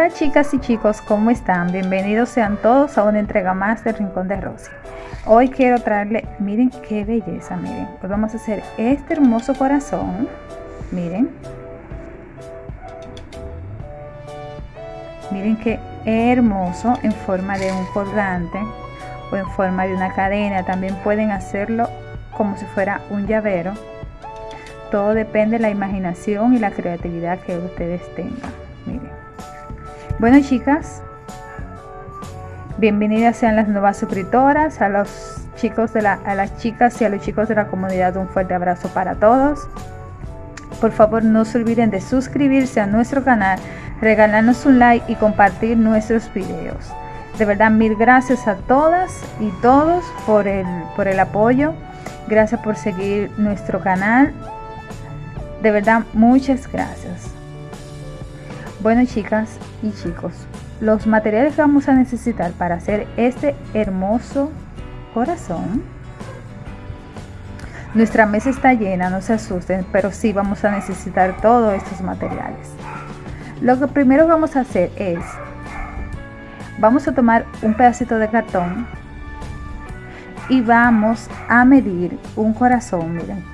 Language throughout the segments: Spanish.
Hola chicas y chicos, ¿cómo están? Bienvenidos sean todos a una entrega más del Rincón de Rosy. Hoy quiero traerle, miren qué belleza, miren. Hoy vamos a hacer este hermoso corazón, miren. Miren qué hermoso en forma de un colgante o en forma de una cadena. También pueden hacerlo como si fuera un llavero. Todo depende de la imaginación y la creatividad que ustedes tengan. Bueno chicas, bienvenidas sean las nuevas suscriptoras, a los chicos de la, a las chicas y a los chicos de la comunidad un fuerte abrazo para todos. Por favor no se olviden de suscribirse a nuestro canal, regalarnos un like y compartir nuestros videos. De verdad mil gracias a todas y todos por el, por el apoyo. Gracias por seguir nuestro canal. De verdad muchas gracias. Bueno chicas y chicos, los materiales que vamos a necesitar para hacer este hermoso corazón. Nuestra mesa está llena, no se asusten, pero sí vamos a necesitar todos estos materiales. Lo que primero vamos a hacer es, vamos a tomar un pedacito de cartón y vamos a medir un corazón, miren.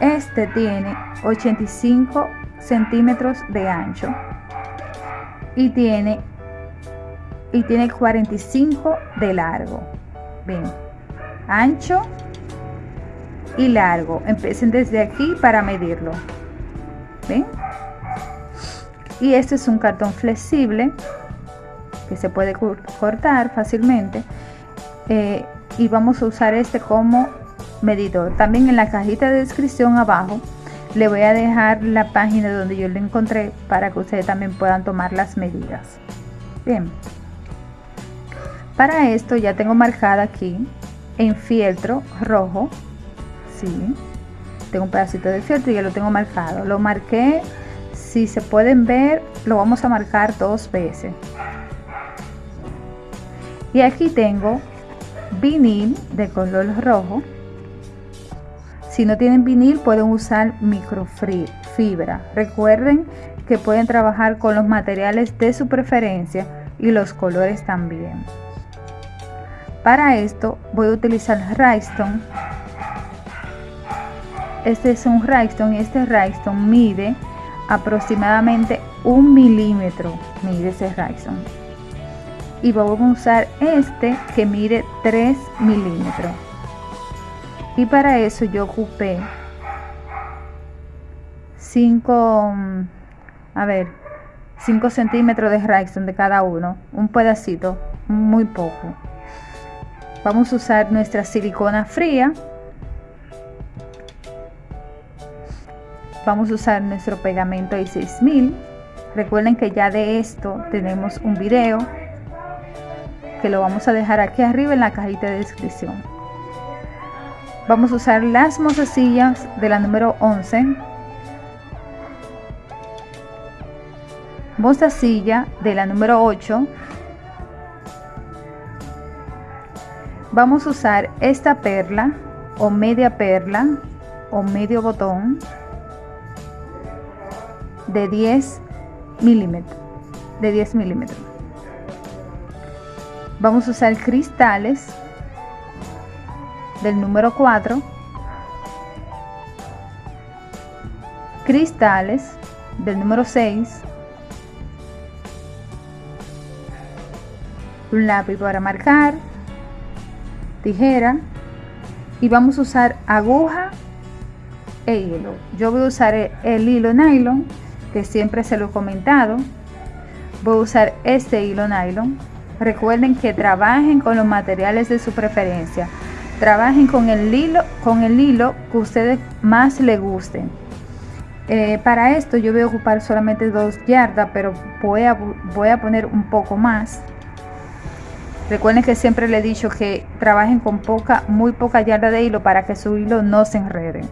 Este tiene 85 centímetros de ancho y tiene y tiene 45 de largo. Ven ancho y largo. Empiecen desde aquí para medirlo. Ven y este es un cartón flexible que se puede cortar fácilmente. Eh, y vamos a usar este como medidor. También en la cajita de descripción abajo le voy a dejar la página donde yo lo encontré para que ustedes también puedan tomar las medidas. Bien. Para esto ya tengo marcada aquí en fieltro rojo. Sí. Tengo un pedacito de fieltro y ya lo tengo marcado. Lo marqué, si se pueden ver, lo vamos a marcar dos veces. Y aquí tengo vinil de color rojo si no tienen vinil pueden usar microfibra. Recuerden que pueden trabajar con los materiales de su preferencia y los colores también. Para esto voy a utilizar rhinestone. Este es un rhinestone y este rhinestone mide aproximadamente un milímetro. Mide ese rhinestone. Y vamos a usar este que mide 3 milímetros y para eso yo ocupé 5 mm, a ver 5 centímetros de rhinestone de cada uno un pedacito muy poco. Vamos a usar nuestra silicona fría. Vamos a usar nuestro pegamento i6000 recuerden que ya de esto tenemos un video que lo vamos a dejar aquí arriba en la cajita de descripción vamos a usar las mozasillas de la número 11 mozasilla de la número 8 vamos a usar esta perla o media perla o medio botón de 10 milímetros de 10 milímetros. Vamos a usar cristales del número 4, cristales del número 6, un lápiz para marcar, tijera y vamos a usar aguja e hilo. Yo voy a usar el hilo nylon que siempre se lo he comentado. Voy a usar este hilo nylon. Recuerden que trabajen con los materiales de su preferencia trabajen con el hilo con el hilo que ustedes más les gusten. Eh, para esto yo voy a ocupar solamente dos yardas pero voy a, voy a poner un poco más. Recuerden que siempre le he dicho que trabajen con poca muy poca yarda de hilo para que su hilo no se enrede.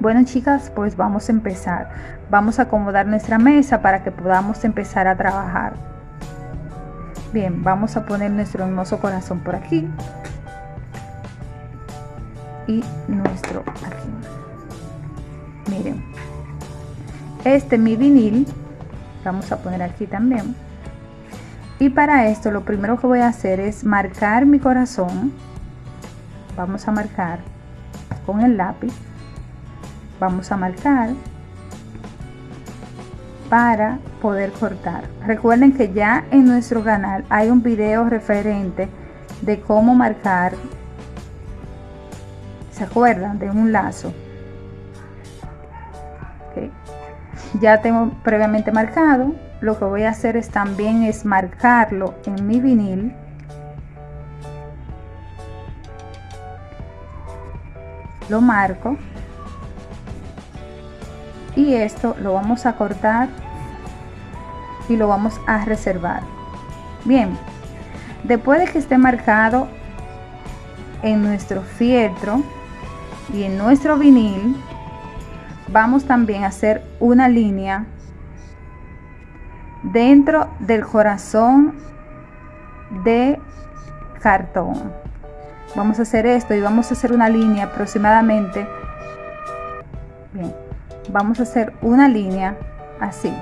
Bueno chicas pues vamos a empezar. Vamos a acomodar nuestra mesa para que podamos empezar a trabajar. Bien vamos a poner nuestro hermoso corazón por aquí y nuestro aquí miren este mi vinil vamos a poner aquí también. Y para esto lo primero que voy a hacer es marcar mi corazón. Vamos a marcar con el lápiz. Vamos a marcar para poder cortar. Recuerden que ya en nuestro canal hay un video referente de cómo marcar se acuerdan de un lazo. Ya tengo previamente marcado. Lo que voy a hacer es también es marcarlo en mi vinil. Lo marco. Y esto lo vamos a cortar y lo vamos a reservar. Bien. Después de que esté marcado en nuestro fieltro y en nuestro vinil vamos también a hacer una línea dentro del corazón de cartón. Vamos a hacer esto y vamos a hacer una línea aproximadamente. Bien vamos a hacer una línea así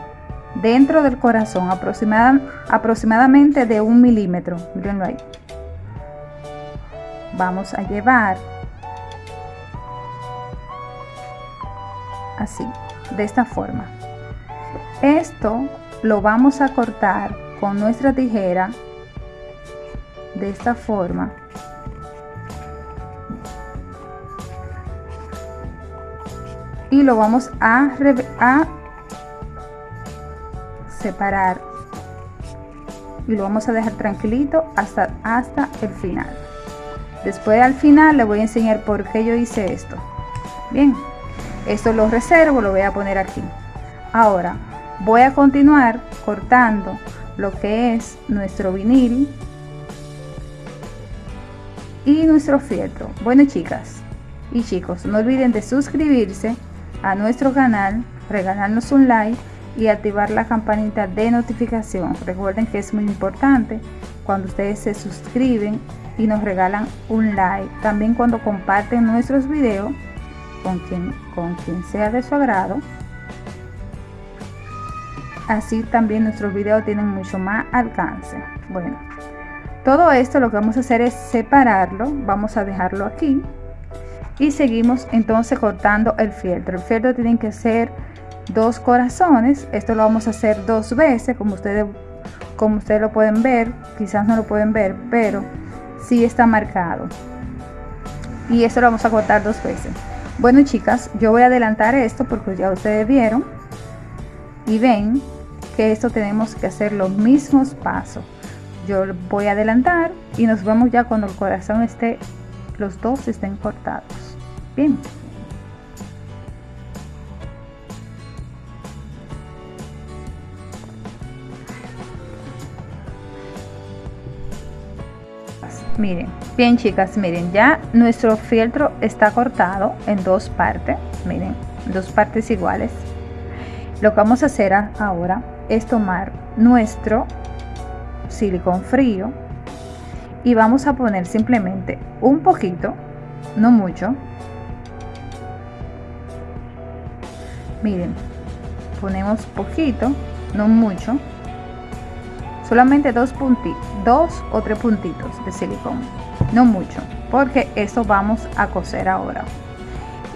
dentro del corazón aproximadamente de un milímetro. Mirenlo ahí. Vamos a llevar así de esta forma. Esto lo vamos a cortar con nuestra tijera de esta forma. Y lo vamos a, a separar. Y lo vamos a dejar tranquilito hasta, hasta el final. Después al final le voy a enseñar por qué yo hice esto. Bien esto lo reservo lo voy a poner aquí. Ahora voy a continuar cortando lo que es nuestro vinil y nuestro fieltro. Bueno chicas y chicos no olviden de suscribirse a nuestro canal regalarnos un like y activar la campanita de notificación. Recuerden que es muy importante cuando ustedes se suscriben y nos regalan un like. También cuando comparten nuestros videos con quien, con quien sea de su agrado. Así también nuestros videos tienen mucho más alcance. Bueno, todo esto lo que vamos a hacer es separarlo. Vamos a dejarlo aquí. Y seguimos entonces cortando el fieltro. El fieltro tiene que ser dos corazones. Esto lo vamos a hacer dos veces, como ustedes, como ustedes lo pueden ver. Quizás no lo pueden ver, pero sí está marcado. Y esto lo vamos a cortar dos veces. Bueno chicas, yo voy a adelantar esto porque ya ustedes vieron y ven que esto tenemos que hacer los mismos pasos. Yo voy a adelantar y nos vemos ya cuando el corazón esté, los dos estén cortados. Bien. Miren bien chicas miren ya nuestro fieltro está cortado en dos partes miren dos partes iguales. Lo que vamos a hacer ahora es tomar nuestro silicón frío y vamos a poner simplemente un poquito no mucho. Miren ponemos poquito no mucho solamente dos puntitos dos o tres puntitos de silicón. No mucho porque eso vamos a coser ahora.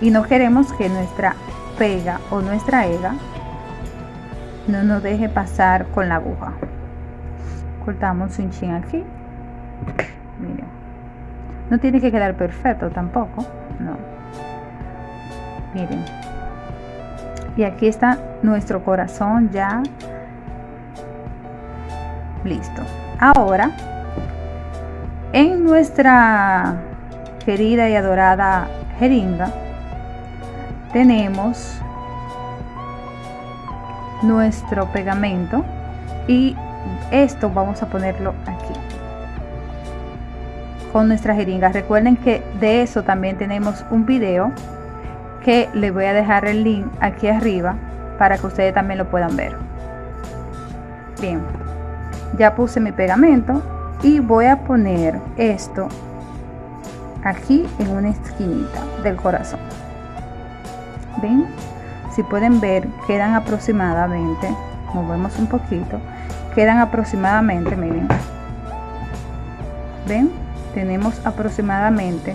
Y no queremos que nuestra pega o nuestra ega no nos deje pasar con la aguja. Cortamos un chin aquí. Miren. No tiene que quedar perfecto tampoco no. Miren. Y aquí está nuestro corazón ya listo. Ahora en nuestra querida y adorada jeringa tenemos nuestro pegamento y esto vamos a ponerlo aquí con nuestra jeringa. Recuerden que de eso también tenemos un video que les voy a dejar el link aquí arriba para que ustedes también lo puedan ver. Bien ya puse mi pegamento y voy a poner esto aquí en una esquinita del corazón. Ven si pueden ver quedan aproximadamente movemos un poquito quedan aproximadamente miren. Ven tenemos aproximadamente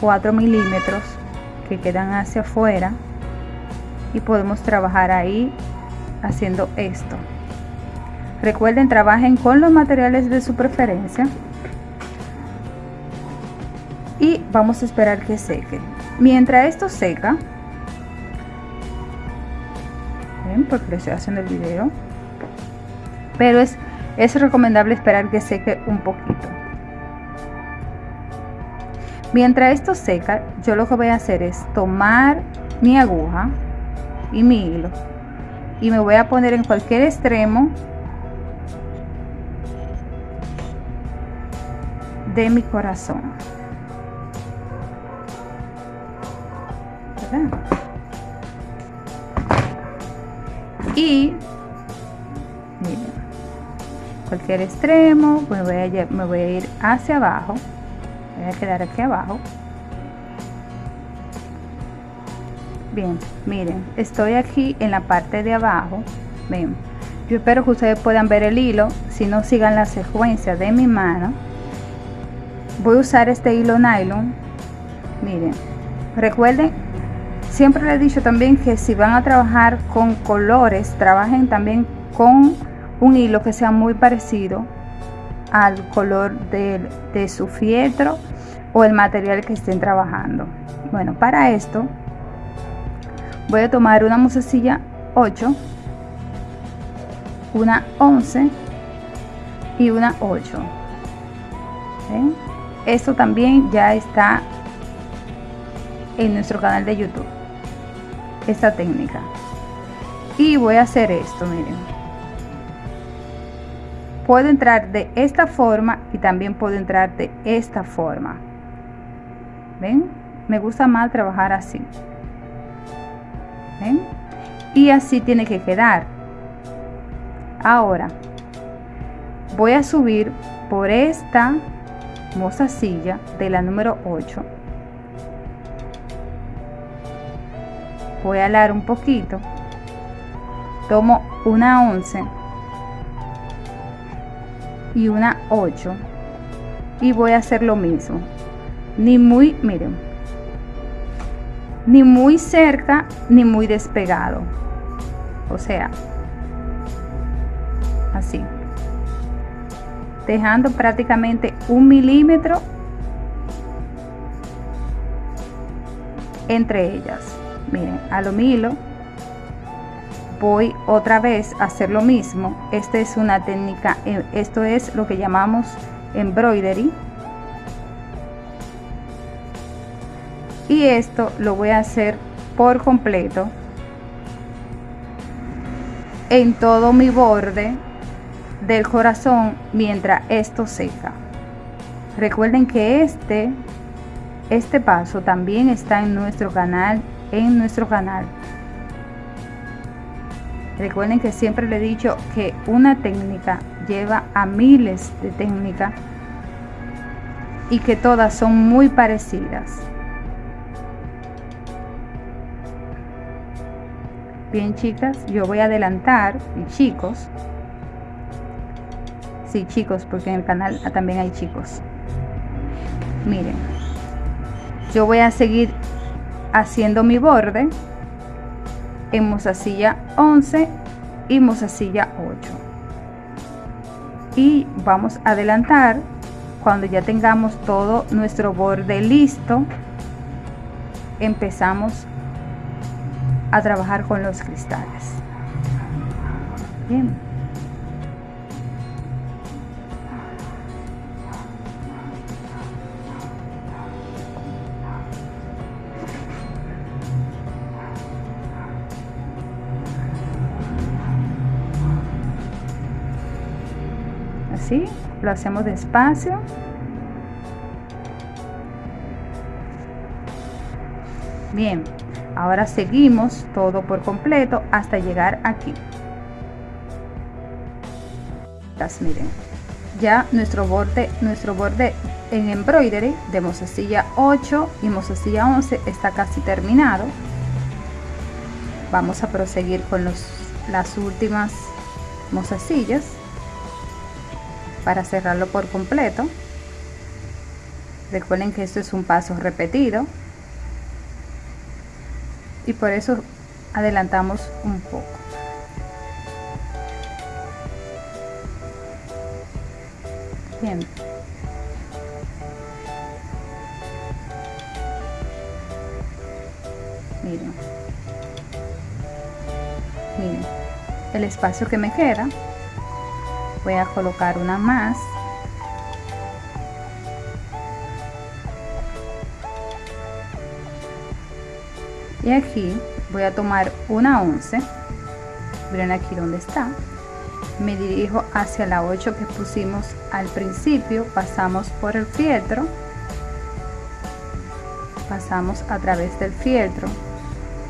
4 milímetros que quedan hacia afuera y podemos trabajar ahí haciendo esto recuerden trabajen con los materiales de su preferencia. Y vamos a esperar que seque. Mientras esto seca ven porque le estoy haciendo el video. Pero es, es recomendable esperar que seque un poquito. Mientras esto seca yo lo que voy a hacer es tomar mi aguja y mi hilo. Y me voy a poner en cualquier extremo de mi corazón. Y cualquier extremo me voy, a, me voy a ir hacia abajo voy a quedar aquí abajo. Bien miren estoy aquí en la parte de abajo ven. Yo espero que ustedes puedan ver el hilo si no sigan la secuencia de mi mano voy a usar este hilo nylon. Miren recuerden siempre les he dicho también que si van a trabajar con colores trabajen también con un hilo que sea muy parecido al color de, de su fieltro o el material que estén trabajando. Bueno para esto voy a tomar una musecilla 8 una 11 y una 8 esto también ya está en nuestro canal de youtube esta técnica. Y voy a hacer esto miren. Puedo entrar de esta forma y también puedo entrar de esta forma. Ven me gusta más trabajar así. ¿Ven? y así tiene que quedar. Ahora voy a subir por esta silla de la número 8 voy a alar un poquito. Tomo una 11 y una 8 y voy a hacer lo mismo. Ni muy miren ni muy cerca ni muy despegado. O sea así dejando prácticamente un milímetro entre ellas. Miren a lo hilo voy otra vez a hacer lo mismo. Esta es una técnica eh, esto es lo que llamamos embroidery. Y esto lo voy a hacer por completo en todo mi borde del corazón mientras esto seca recuerden que este este paso también está en nuestro canal en nuestro canal Recuerden que siempre le he dicho que una técnica lleva a miles de técnicas y que todas son muy parecidas. Bien chicas, yo voy a adelantar, y chicos, sí chicos, porque en el canal también hay chicos. Miren, yo voy a seguir haciendo mi borde en mozasilla 11 y mozasilla 8 y vamos a adelantar cuando ya tengamos todo nuestro borde listo empezamos a trabajar con los cristales. Bien lo hacemos despacio. Bien ahora seguimos todo por completo hasta llegar aquí. Miren ya nuestro borde nuestro borde en embroidery de mozasilla 8 y mozasilla 11 está casi terminado. Vamos a proseguir con los las últimas mozasillas para cerrarlo por completo. Recuerden que esto es un paso repetido. Y por eso adelantamos un poco. Bien. Miren. Miren. El espacio que me queda voy a colocar una más. Y aquí voy a tomar una 11 miren aquí donde está. Me dirijo hacia la 8 que pusimos al principio. Pasamos por el fieltro. Pasamos a través del fieltro.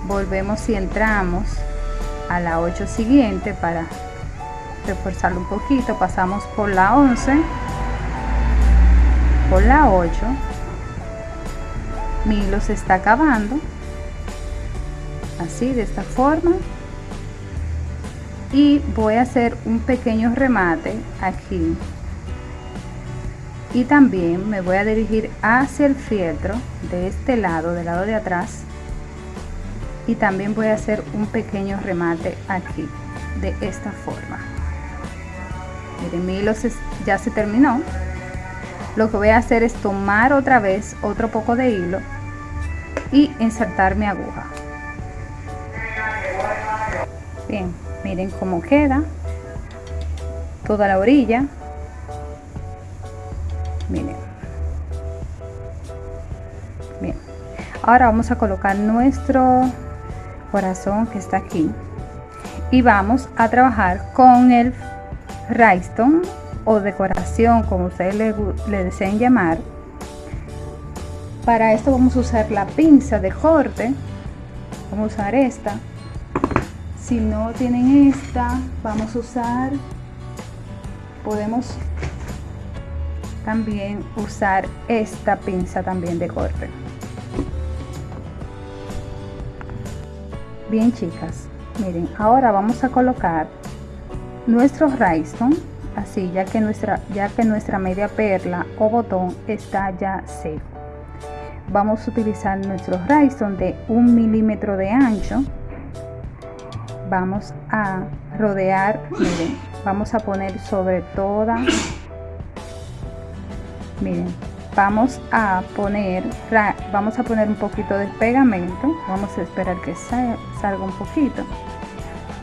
Volvemos y entramos a la 8 siguiente para reforzarlo un poquito pasamos por la 11 por la 8 mi hilo se está acabando así de esta forma. Y voy a hacer un pequeño remate aquí. Y también me voy a dirigir hacia el fieltro de este lado del lado de atrás. Y también voy a hacer un pequeño remate aquí de esta forma miren mi hilo ya se terminó. Lo que voy a hacer es tomar otra vez otro poco de hilo y insertar mi aguja. Bien miren cómo queda toda la orilla. Miren. Bien. Ahora vamos a colocar nuestro corazón que está aquí. Y vamos a trabajar con el rhinestone o decoración como ustedes le, le deseen llamar. Para esto vamos a usar la pinza de corte. Vamos a usar esta. Si no tienen esta vamos a usar podemos también usar esta pinza también de corte. Bien chicas miren ahora vamos a colocar nuestro rhinestone así ya que nuestra ya que nuestra media perla o botón está ya seco. Vamos a utilizar nuestro rhinestone de un milímetro de ancho. Vamos a rodear miren vamos a poner sobre toda miren vamos a poner vamos a poner un poquito de pegamento. Vamos a esperar que salga un poquito.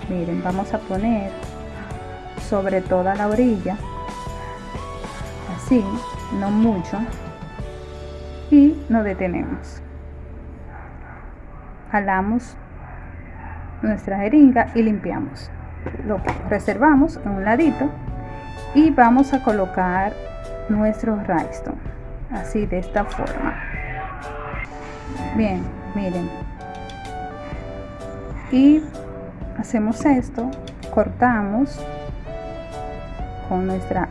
Miren vamos a poner sobre toda la orilla así no mucho y nos detenemos. Jalamos nuestra jeringa y limpiamos. Lo reservamos en un ladito y vamos a colocar nuestro rhinestone así de esta forma. Bien miren. Y hacemos esto cortamos con nuestra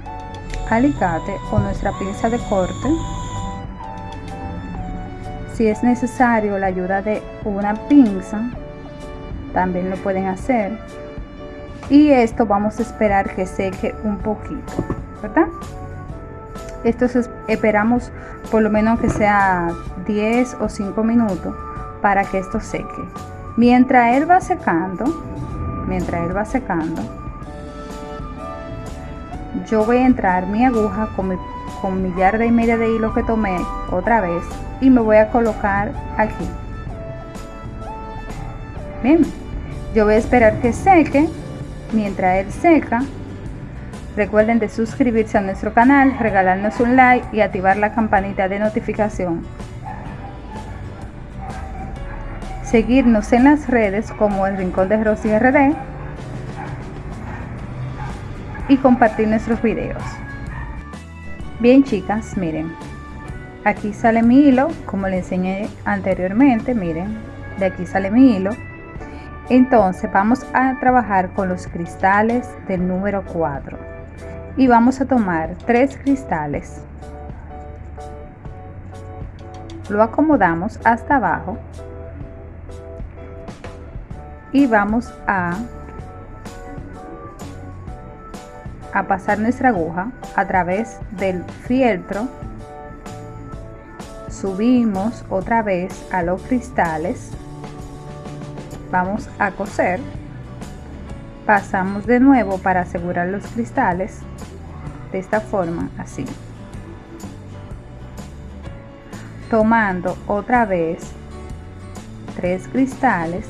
alicate o nuestra pinza de corte. Si es necesario la ayuda de una pinza también lo pueden hacer. Y esto vamos a esperar que seque un poquito verdad esto esperamos por lo menos que sea 10 o 5 minutos para que esto seque. Mientras él va secando mientras él va secando yo voy a entrar mi aguja con mi, con mi yarda y media de hilo que tomé otra vez y me voy a colocar aquí. Bien yo voy a esperar que seque. Mientras él seca recuerden de suscribirse a nuestro canal regalarnos un like y activar la campanita de notificación. Seguirnos en las redes como el rincón de Rosy RD y compartir nuestros videos. Bien chicas miren. Aquí sale mi hilo como le enseñé anteriormente miren. De aquí sale mi hilo. Entonces vamos a trabajar con los cristales del número 4 y vamos a tomar tres cristales. Lo acomodamos hasta abajo. Y vamos a a pasar nuestra aguja a través del fieltro. Subimos otra vez a los cristales. Vamos a coser. Pasamos de nuevo para asegurar los cristales de esta forma así. Tomando otra vez tres cristales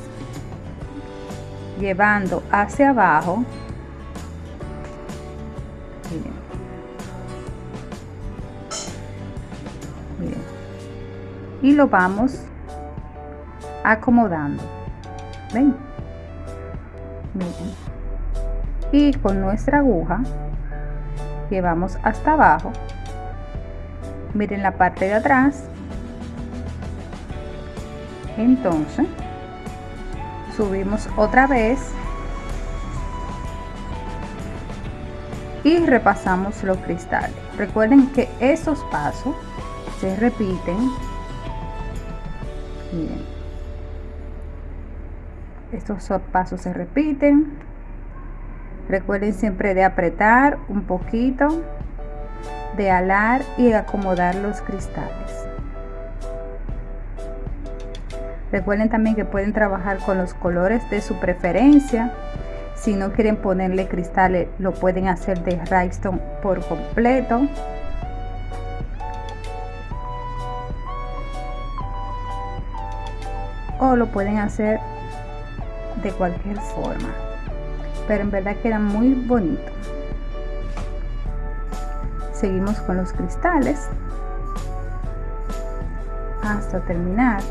llevando hacia abajo y lo vamos acomodando. Ven. Y con nuestra aguja llevamos hasta abajo. Miren la parte de atrás. Entonces subimos otra vez. Y repasamos los cristales. Recuerden que esos pasos se repiten miren. Estos pasos se repiten. Recuerden siempre de apretar un poquito de alar y acomodar los cristales. Recuerden también que pueden trabajar con los colores de su preferencia. Si no quieren ponerle cristales lo pueden hacer de rhinestone por completo o lo pueden hacer de cualquier forma. Pero en verdad queda muy bonito. Seguimos con los cristales. Hasta terminar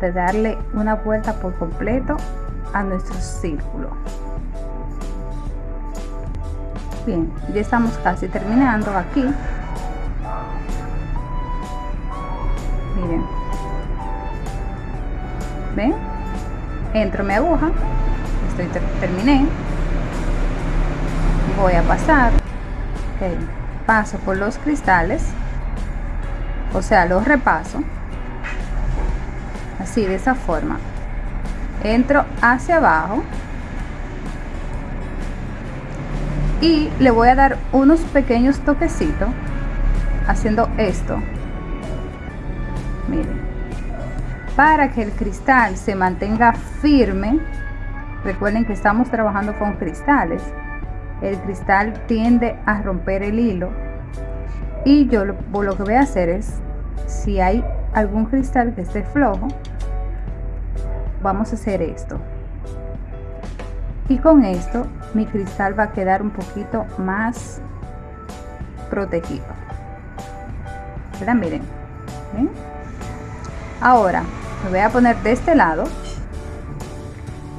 de darle una vuelta por completo a nuestro círculo. Bien ya estamos casi terminando aquí ven entro mi aguja estoy terminé. Voy a pasar paso por los cristales o sea los repaso. Así de esa forma. Entro hacia abajo. Y le voy a dar unos pequeños toquecitos haciendo esto. Miren para que el cristal se mantenga firme. Recuerden que estamos trabajando con cristales. El cristal tiende a romper el hilo. Y yo lo, lo que voy a hacer es si hay algún cristal que esté flojo vamos a hacer esto. Y con esto mi cristal va a quedar un poquito más protegido. ¿verdad? miren ahora voy a poner de este lado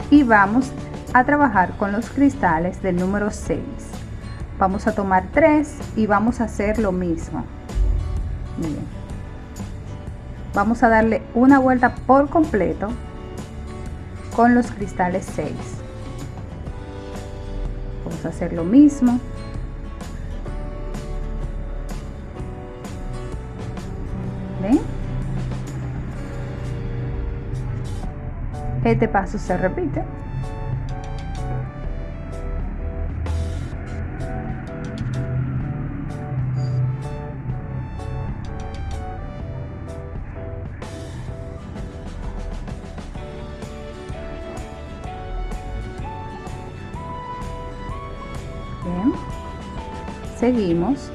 y vamos a trabajar con los cristales del número 6 vamos a tomar 3 y vamos a hacer lo mismo. Vamos a darle una vuelta por completo con los cristales 6 vamos a hacer lo mismo este paso se repite. Seguimos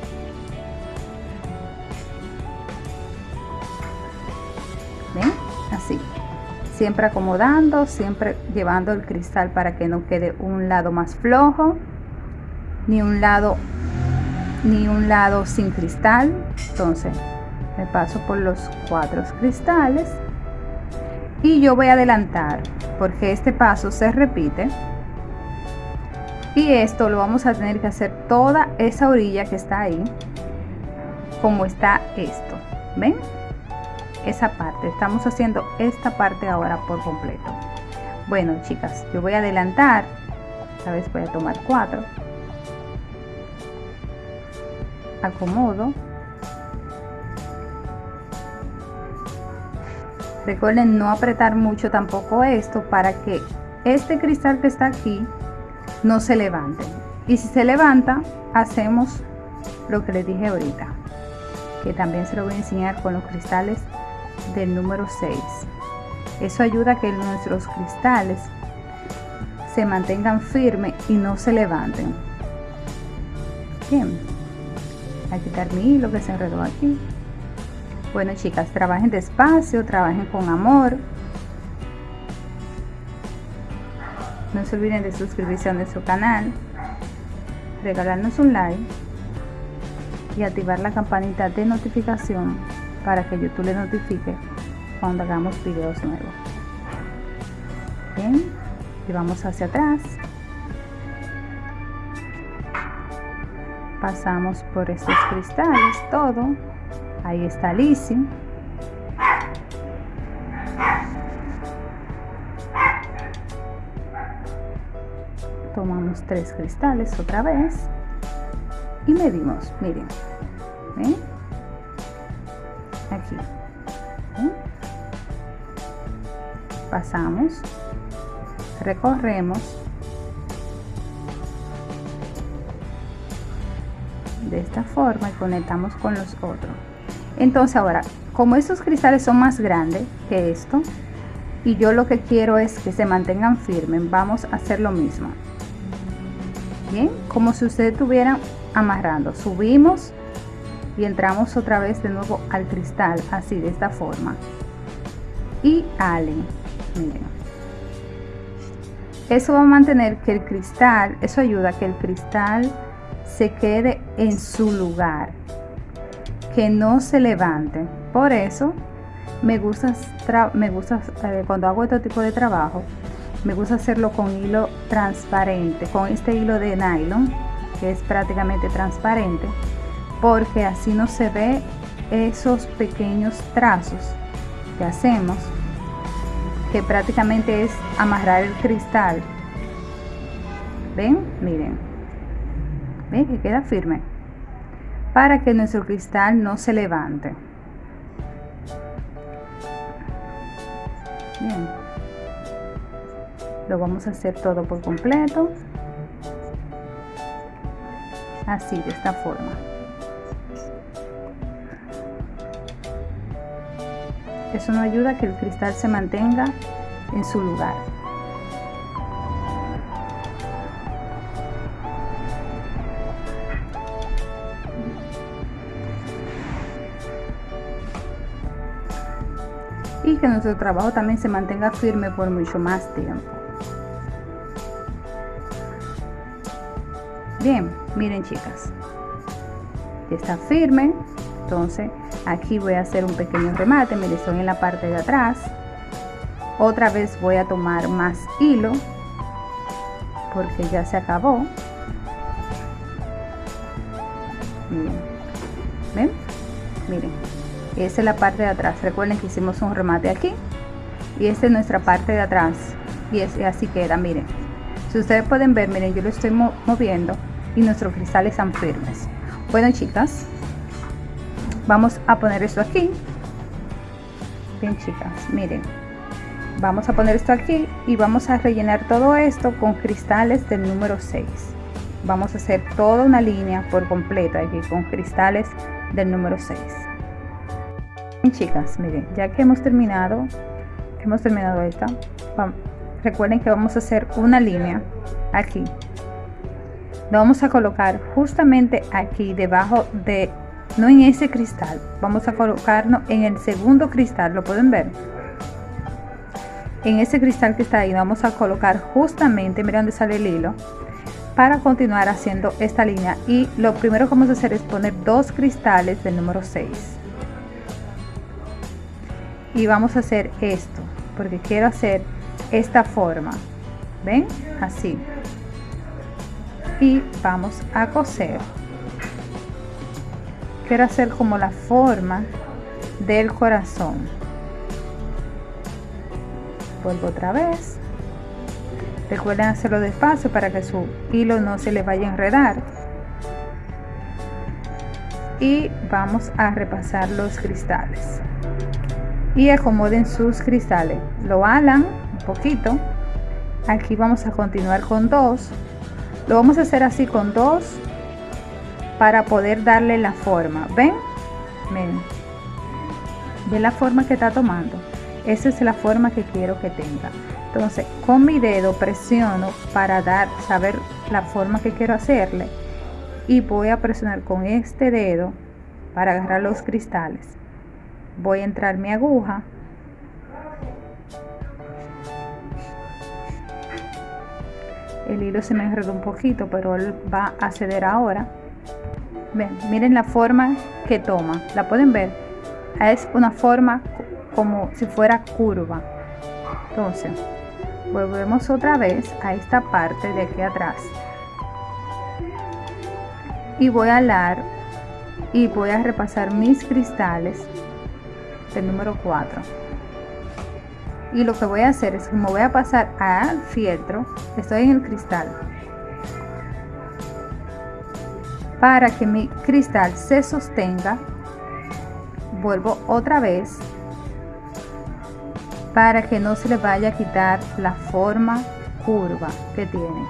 siempre acomodando siempre llevando el cristal para que no quede un lado más flojo ni un lado ni un lado sin cristal. Entonces me paso por los cuatro cristales y yo voy a adelantar porque este paso se repite. Y esto lo vamos a tener que hacer toda esa orilla que está ahí como está esto ven esa parte. Estamos haciendo esta parte ahora por completo. Bueno chicas yo voy a adelantar. Esta vez voy a tomar cuatro. Acomodo. Recuerden no apretar mucho tampoco esto para que este cristal que está aquí no se levanten y si se levanta hacemos lo que les dije ahorita que también se lo voy a enseñar con los cristales del número 6 eso ayuda a que nuestros cristales se mantengan firmes y no se levanten. Bien. A quitar mi hilo que se enredó aquí. Bueno chicas trabajen despacio trabajen con amor. No se olviden de suscribirse a nuestro canal regalarnos un like y activar la campanita de notificación para que YouTube le notifique cuando hagamos videos nuevos. Bien y vamos hacia atrás. Pasamos por estos cristales todo. Ahí está Lizzie tomamos tres cristales otra vez y medimos miren aquí. Pasamos. Recorremos. De esta forma y conectamos con los otros. Entonces ahora como estos cristales son más grandes que esto y yo lo que quiero es que se mantengan firmes vamos a hacer lo mismo. Bien como si ustedes estuvieran amarrando. Subimos y entramos otra vez de nuevo al cristal así de esta forma. Y ale miren. Eso va a mantener que el cristal eso ayuda a que el cristal se quede en su lugar que no se levante. Por eso me gusta me gusta eh, cuando hago este tipo de trabajo me gusta hacerlo con hilo transparente con este hilo de nylon que es prácticamente transparente porque así no se ve esos pequeños trazos que hacemos que prácticamente es amarrar el cristal. Ven miren. Ven que queda firme. Para que nuestro cristal no se levante. Bien. Lo vamos a hacer todo por completo. Así de esta forma eso nos ayuda a que el cristal se mantenga en su lugar. Y que nuestro trabajo también se mantenga firme por mucho más tiempo. Bien miren chicas. Está firme entonces aquí voy a hacer un pequeño remate me estoy en la parte de atrás. Otra vez voy a tomar más hilo porque ya se acabó. Miren ven miren esa es la parte de atrás. Recuerden que hicimos un remate aquí y esta es nuestra parte de atrás y, es, así queda miren. Si ustedes pueden ver miren yo lo estoy moviendo y nuestros cristales están firmes. Bueno chicas vamos a poner esto aquí. Bien chicas miren. Vamos a poner esto aquí y vamos a rellenar todo esto con cristales del número 6 vamos a hacer toda una línea por completo aquí con cristales del número 6 bien chicas miren ya que hemos terminado hemos terminado esta recuerden que vamos a hacer una línea aquí. Lo vamos a colocar justamente aquí debajo de no en ese cristal. Vamos a colocarnos en el segundo cristal lo pueden ver en ese cristal que está ahí vamos a colocar justamente mira dónde sale el hilo para continuar haciendo esta línea. Y lo primero que vamos a hacer es poner dos cristales del número 6 y vamos a hacer esto porque quiero hacer esta forma. Ven así. Y vamos a coser quiero hacer como la forma del corazón. Vuelvo otra vez. Recuerden hacerlo despacio para que su hilo no se le vaya a enredar. Y vamos a repasar los cristales. Y acomoden sus cristales. Lo alan un poquito. Aquí vamos a continuar con dos. Lo vamos a hacer así con dos para poder darle la forma. Ven ven. Ve la forma que está tomando. Esa es la forma que quiero que tenga. Entonces con mi dedo presiono para dar saber la forma que quiero hacerle. Y voy a presionar con este dedo para agarrar los cristales. Voy a entrar mi aguja. El hilo se me enredó un poquito pero él va a ceder ahora miren la forma que toma. La pueden ver es una forma como si fuera curva. Entonces volvemos otra vez a esta parte de aquí atrás. Y voy a alar y voy a repasar mis cristales del número 4 y lo que voy a hacer es que me voy a pasar al fieltro estoy en el cristal para que mi cristal se sostenga vuelvo otra vez para que no se le vaya a quitar la forma curva que tiene.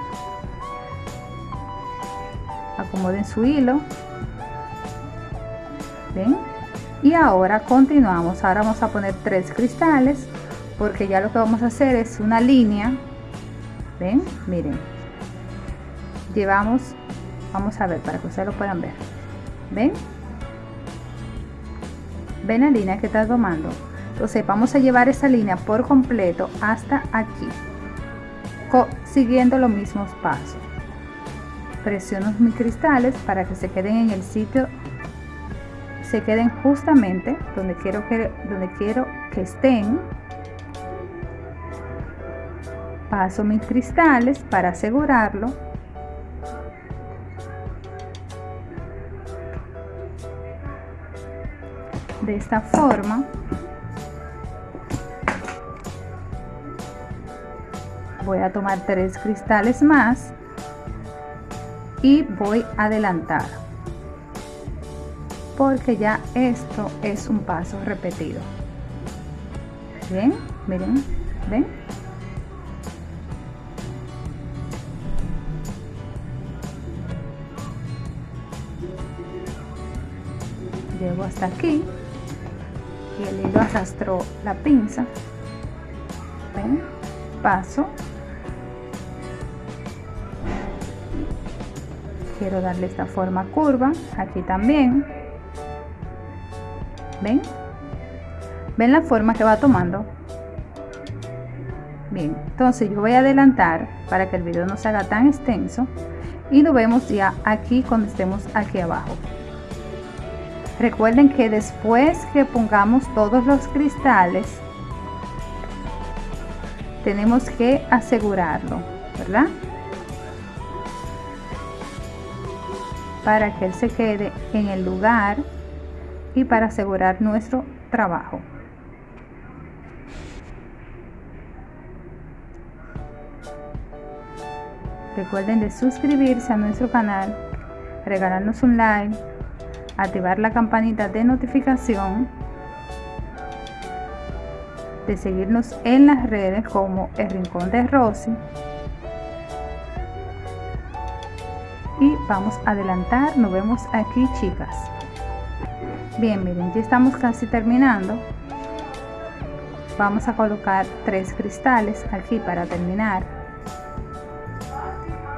Acomoden su hilo. ¿Ven? y ahora continuamos. Ahora vamos a poner tres cristales porque ya lo que vamos a hacer es una línea. Ven miren. Llevamos vamos a ver para que ustedes lo puedan ver. Ven ven la línea que está tomando entonces vamos a llevar esa línea por completo hasta aquí. Siguiendo los mismos pasos. Presiono mis cristales para que se queden en el sitio se queden justamente donde quiero que donde quiero que estén. Paso mis cristales para asegurarlo de esta forma. Voy a tomar tres cristales más y voy a adelantar porque ya esto es un paso repetido. Bien miren ven llego hasta aquí el hilo arrastró la pinza ¿Ven? paso. Quiero darle esta forma curva aquí también. Ven. Ven la forma que va tomando. Bien entonces yo voy a adelantar para que el video no se haga tan extenso y lo vemos ya aquí cuando estemos aquí abajo Recuerden que después que pongamos todos los cristales, tenemos que asegurarlo, ¿verdad? Para que él se quede en el lugar y para asegurar nuestro trabajo. Recuerden de suscribirse a nuestro canal, regalarnos un like, activar la campanita de notificación, de seguirnos en las redes como El Rincón de Rosy. Y vamos a adelantar, nos vemos aquí chicas. Bien, miren, ya estamos casi terminando. Vamos a colocar tres cristales aquí para terminar.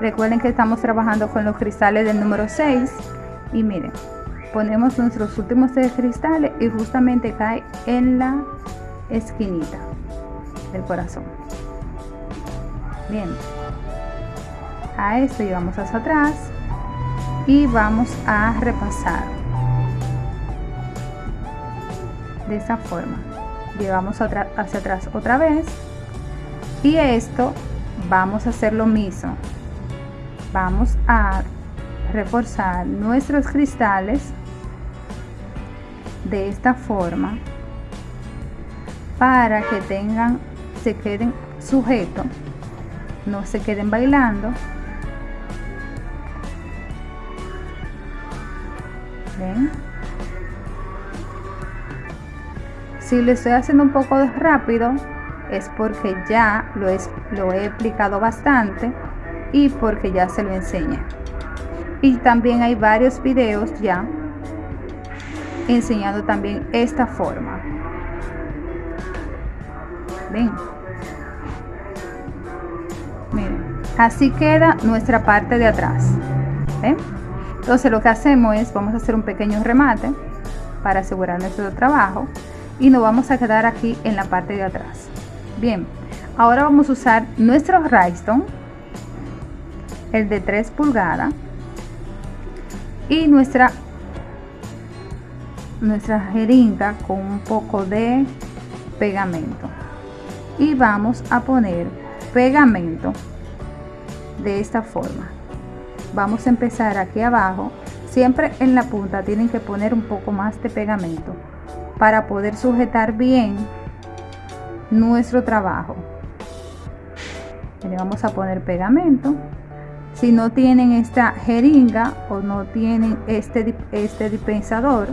Recuerden que estamos trabajando con los cristales del número 6 y miren, ponemos nuestros últimos tres cristales y justamente cae en la esquinita del corazón. Bien. A esto llevamos hacia atrás y vamos a repasar de esta forma. Llevamos hacia atrás otra vez y esto vamos a hacer lo mismo. Vamos a reforzar nuestros cristales de esta forma para que tengan se queden sujetos no se queden bailando ¿Ven? si lo estoy haciendo un poco rápido es porque ya lo, es, lo he explicado bastante y porque ya se lo enseñé y también hay varios videos ya enseñando también esta forma. Ven. Miren así queda nuestra parte de atrás. Entonces lo que hacemos es vamos a hacer un pequeño remate para asegurar nuestro trabajo y nos vamos a quedar aquí en la parte de atrás. Bien ahora vamos a usar nuestro rhinestone el de 3 pulgadas y nuestra nuestra jeringa con un poco de pegamento. Y vamos a poner pegamento de esta forma. Vamos a empezar aquí abajo. Siempre en la punta tienen que poner un poco más de pegamento para poder sujetar bien nuestro trabajo. Le vamos a poner pegamento. Si no tienen esta jeringa o no tienen este, este dispensador,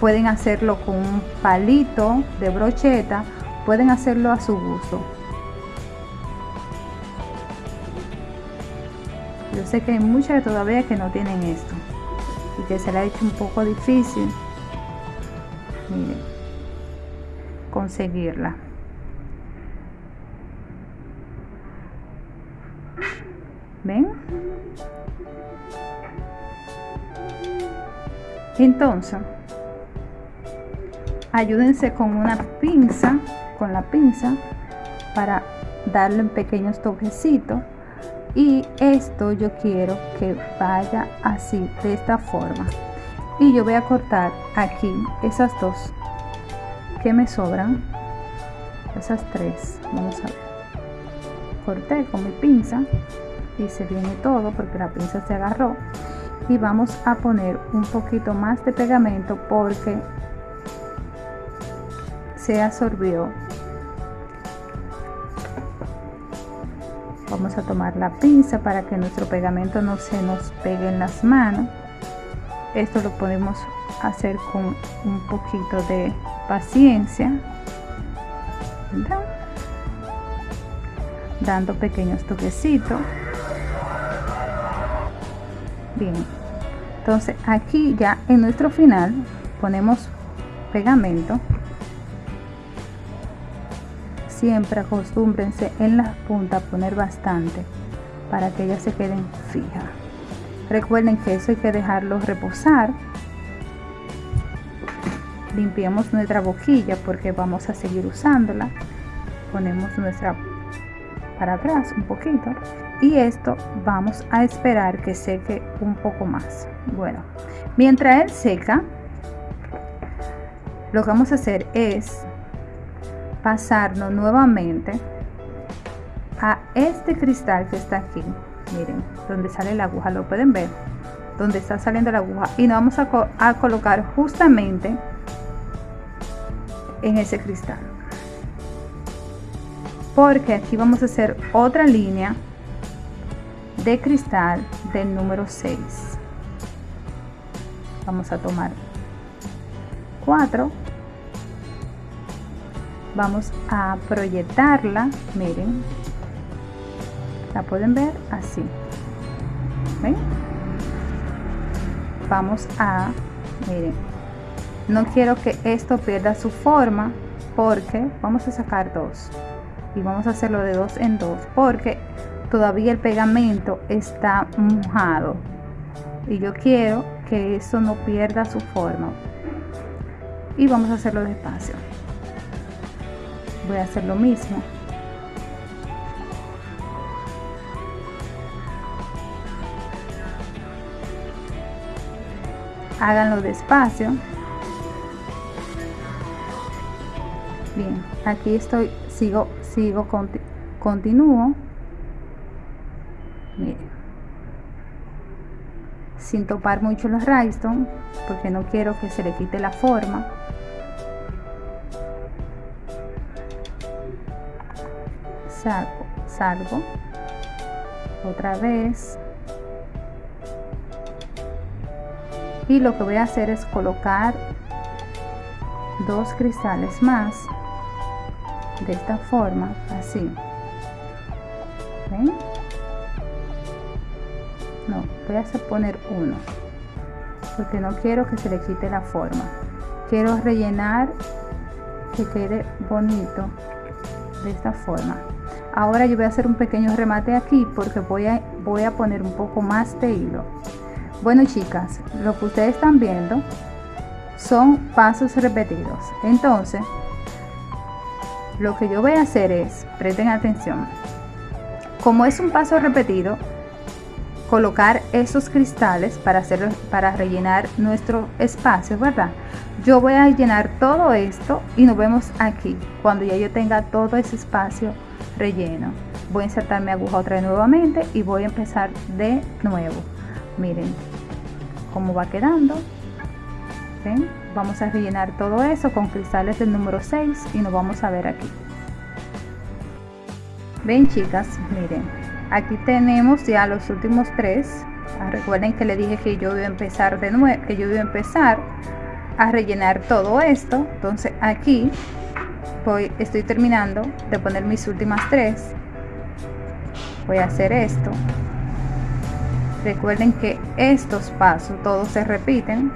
pueden hacerlo con un palito de brocheta, pueden hacerlo a su gusto. Yo sé que hay muchas todavía que no tienen esto y que se le ha hecho un poco difícil conseguirla. ¿Ven? Entonces, ayúdense con una pinza, con la pinza, para darle un pequeños toquecitos. Y esto yo quiero que vaya así, de esta forma. Y yo voy a cortar aquí esas dos que me sobran. Esas tres. Vamos a ver. Corté con mi pinza y se viene todo porque la pinza se agarró y vamos a poner un poquito más de pegamento porque se absorbió. Vamos a tomar la pinza para que nuestro pegamento no se nos pegue en las manos. Esto lo podemos hacer con un poquito de paciencia. Dando pequeños toquecitos. Bien. Entonces aquí ya en nuestro final ponemos pegamento siempre acostúmbrense en las puntas poner bastante para que ellas se queden fijas. Recuerden que eso hay que dejarlo reposar. Limpiamos nuestra boquilla porque vamos a seguir usándola. Ponemos nuestra para atrás un poquito. Y esto vamos a esperar que seque un poco más. Bueno mientras él seca lo que vamos a hacer es pasarnos nuevamente a este cristal que está aquí. Miren donde sale la aguja lo pueden ver. Donde está saliendo la aguja. Y nos vamos a, colocar justamente en ese cristal. Porque aquí vamos a hacer otra línea de cristal del número 6 vamos a tomar 4 vamos a proyectarla miren. La pueden ver así. Vamos a miren. No quiero que esto pierda su forma porque vamos a sacar dos. Y vamos a hacerlo de dos en dos porque todavía el pegamento está mojado. Y yo quiero que eso no pierda su forma. Y vamos a hacerlo despacio voy a hacer lo mismo. Háganlo despacio. Bien aquí estoy sigo sigo continúo. Sin topar mucho los rhinestone porque no quiero que se le quite la forma saco salgo. Otra vez. Y lo que voy a hacer es colocar dos cristales más de esta forma así. No voy a hacer poner uno porque no quiero que se le quite la forma. Quiero rellenar que quede bonito de esta forma ahora yo voy a hacer un pequeño remate aquí porque voy a voy a poner un poco más de hilo. Bueno chicas lo que ustedes están viendo son pasos repetidos. Entonces lo que yo voy a hacer es presten atención como es un paso repetido colocar esos cristales para hacerlo para rellenar nuestro espacio verdad yo voy a llenar todo esto y nos vemos aquí cuando ya yo tenga todo ese espacio relleno. Voy a insertar mi aguja otra vez nuevamente y voy a empezar de nuevo. Miren cómo va quedando. ¿Ven? vamos a rellenar todo eso con cristales del número 6 y nos vamos a ver aquí. Ven chicas miren. Aquí tenemos ya los últimos tres. Ah, recuerden que le dije que yo voy a empezar de nuevo que yo voy a empezar a rellenar todo esto. Entonces aquí voy estoy terminando de poner mis últimas tres. Voy a hacer esto. Recuerden que estos pasos todos se repiten.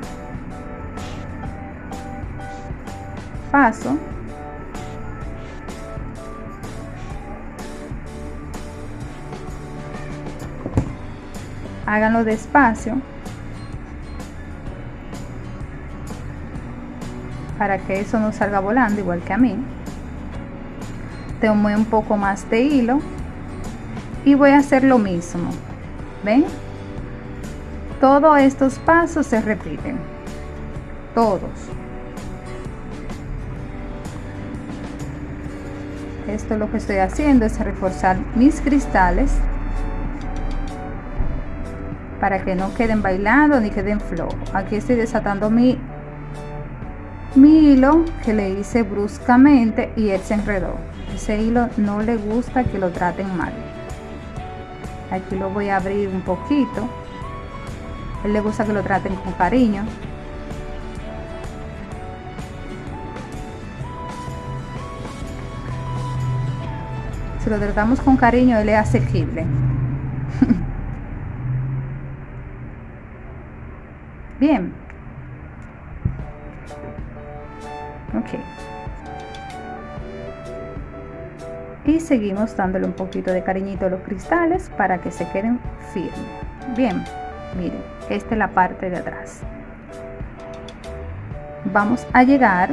Paso. Háganlo despacio para que eso no salga volando igual que a mí. Tomo un poco más de hilo y voy a hacer lo mismo ven todos estos pasos se repiten todos. Esto lo que estoy haciendo es reforzar mis cristales para que no queden bailando ni queden flojos. Aquí estoy desatando mi mi hilo que le hice bruscamente y él se enredó. Ese hilo no le gusta que lo traten mal. Aquí lo voy a abrir un poquito. Él le gusta que lo traten con cariño. Si lo tratamos con cariño él es asequible. Bien seguimos dándole un poquito de cariñito a los cristales para que se queden firmes. Bien miren esta es la parte de atrás. Vamos a llegar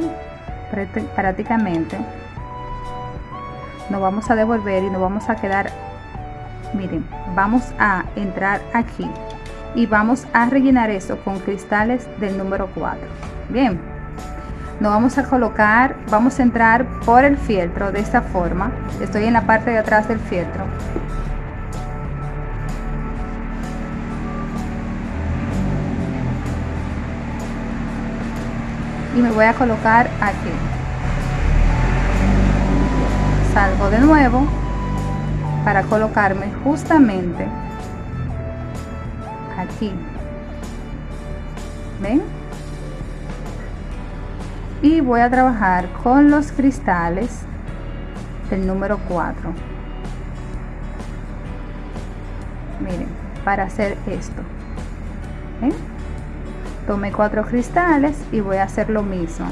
prácticamente. Nos vamos a devolver y nos vamos a quedar miren vamos a entrar aquí y vamos a rellenar eso con cristales del número 4 bien nos vamos a colocar vamos a entrar por el fieltro de esta forma. Estoy en la parte de atrás del fieltro. Y me voy a colocar aquí. Salgo de nuevo para colocarme justamente aquí. Ven y voy a trabajar con los cristales del número 4 miren para hacer esto ¿ven? tomé cuatro cristales y voy a hacer lo mismo.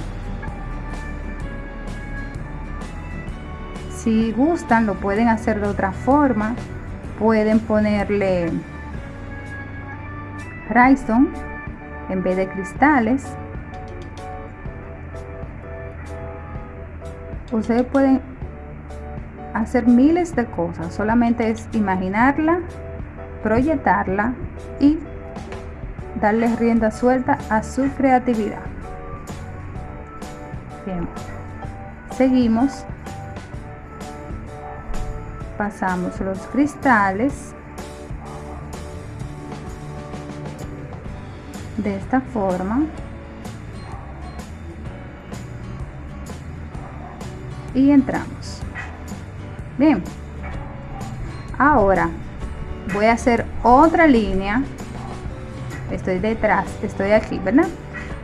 Si gustan lo pueden hacer de otra forma. Pueden ponerle rhinestone en vez de cristales ustedes pueden hacer miles de cosas solamente es imaginarla proyectarla y darle rienda suelta a su creatividad. Bien seguimos. Pasamos los cristales de esta forma y entramos. Bien. Ahora voy a hacer otra línea. Estoy detrás estoy aquí verdad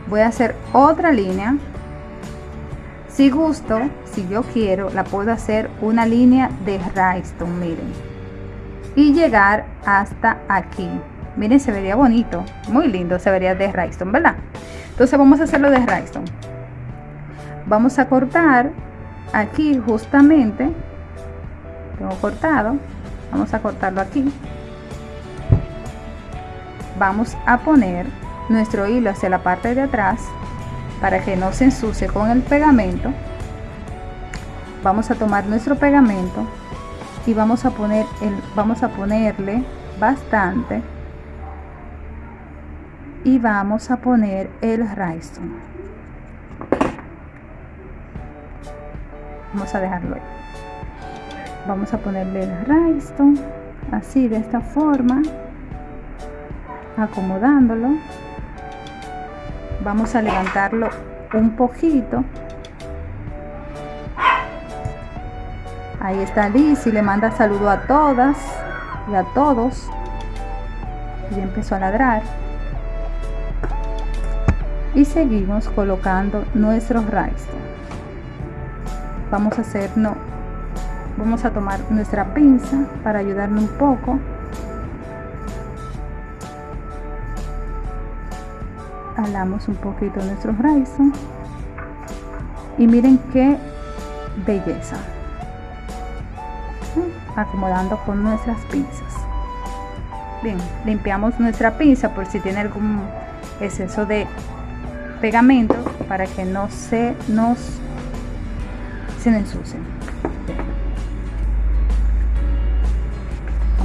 voy a hacer otra línea. Si gusto si yo quiero la puedo hacer una línea de rhinestone miren. Y llegar hasta aquí. Miren se vería bonito muy lindo se vería de rhinestone verdad entonces vamos a hacerlo de rhinestone vamos a cortar aquí justamente tengo cortado vamos a cortarlo aquí. Vamos a poner nuestro hilo hacia la parte de atrás para que no se ensucie con el pegamento. Vamos a tomar nuestro pegamento y vamos a poner el vamos a ponerle bastante y vamos a poner el rhinestone vamos a dejarlo ahí. Vamos a ponerle el rhinestone así de esta forma acomodándolo. Vamos a levantarlo un poquito. Ahí está Liz y le manda saludo a todas y a todos. Y empezó a ladrar. Y seguimos colocando nuestros rhinestone vamos a hacer no vamos a tomar nuestra pinza para ayudarle un poco. Alamos un poquito nuestros rhinestone y miren qué belleza. Acomodando con nuestras pinzas. Bien limpiamos nuestra pinza por si tiene algún exceso de pegamento para que no se nos se ensucien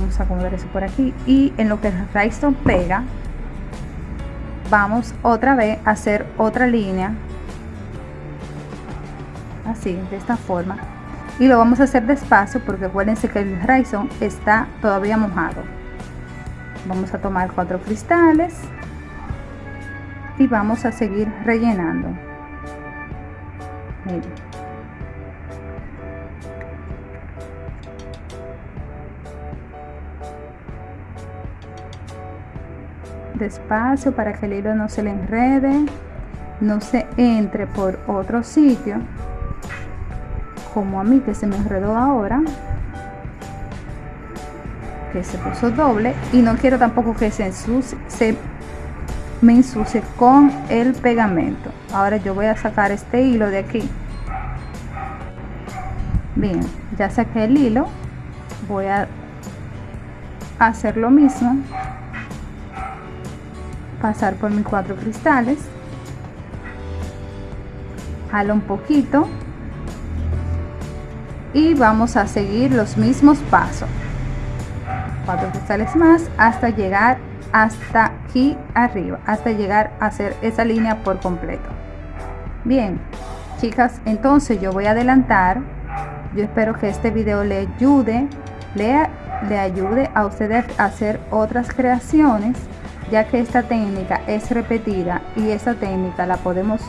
vamos a acomodar eso por aquí. Y en lo que el rhinestone pega vamos otra vez a hacer otra línea. Así de esta forma. Y lo vamos a hacer despacio porque acuérdense que el rhinestone está todavía mojado. Vamos a tomar cuatro cristales y vamos a seguir rellenando. Despacio para que el hilo no se le enrede no se entre por otro sitio como a mí que se me enredó ahora que se puso doble y no quiero tampoco que se ensucie se me ensucie con el pegamento. Ahora yo voy a sacar este hilo de aquí. Bien ya saqué el hilo voy a hacer lo mismo pasar por mis cuatro cristales. Jalo un poquito. Y vamos a seguir los mismos pasos. Cuatro cristales más hasta llegar hasta aquí arriba hasta llegar a hacer esa línea por completo. Bien chicas entonces yo voy a adelantar. Yo espero que este video le ayude le, le ayude a ustedes a hacer otras creaciones ya que esta técnica es repetida y esta técnica la podemos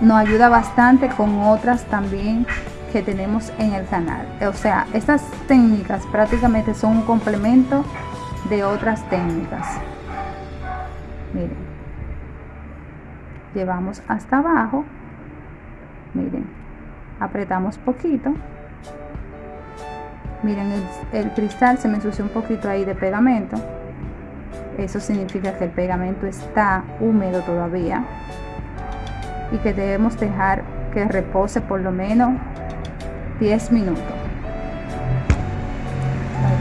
nos ayuda bastante con otras también que tenemos en el canal. O sea estas técnicas prácticamente son un complemento de otras técnicas. Miren. Llevamos hasta abajo. Miren. Apretamos poquito. Miren el, cristal se me ensució un poquito ahí de pegamento eso significa que el pegamento está húmedo todavía y que debemos dejar que repose por lo menos 10 minutos.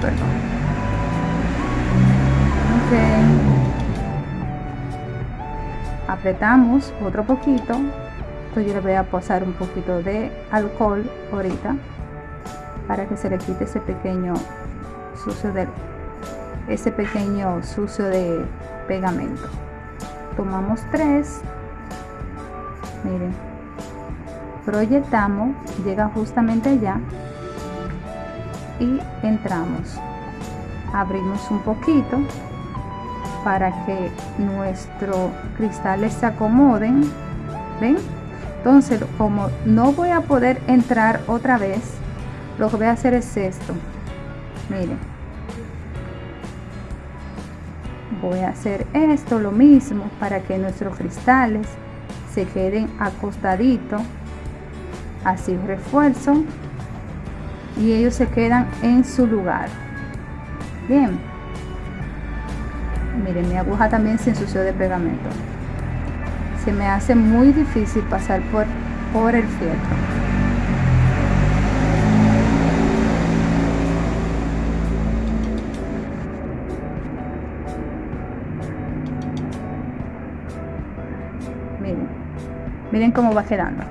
Perdón. apretamos otro poquito. Entonces yo le voy a pasar un poquito de alcohol ahorita para que se le quite ese pequeño sucio de ese pequeño sucio de pegamento. Tomamos tres. Miren. Proyectamos llega justamente allá. Y entramos. Abrimos un poquito para que nuestros cristales se acomoden ven entonces como no voy a poder entrar otra vez lo que voy a hacer es esto. Miren voy a hacer esto lo mismo para que nuestros cristales se queden acostaditos así refuerzo y ellos se quedan en su lugar. Bien. Miren mi aguja también se ensució de pegamento. Se me hace muy difícil pasar por, por el fieltro miren cómo va quedando.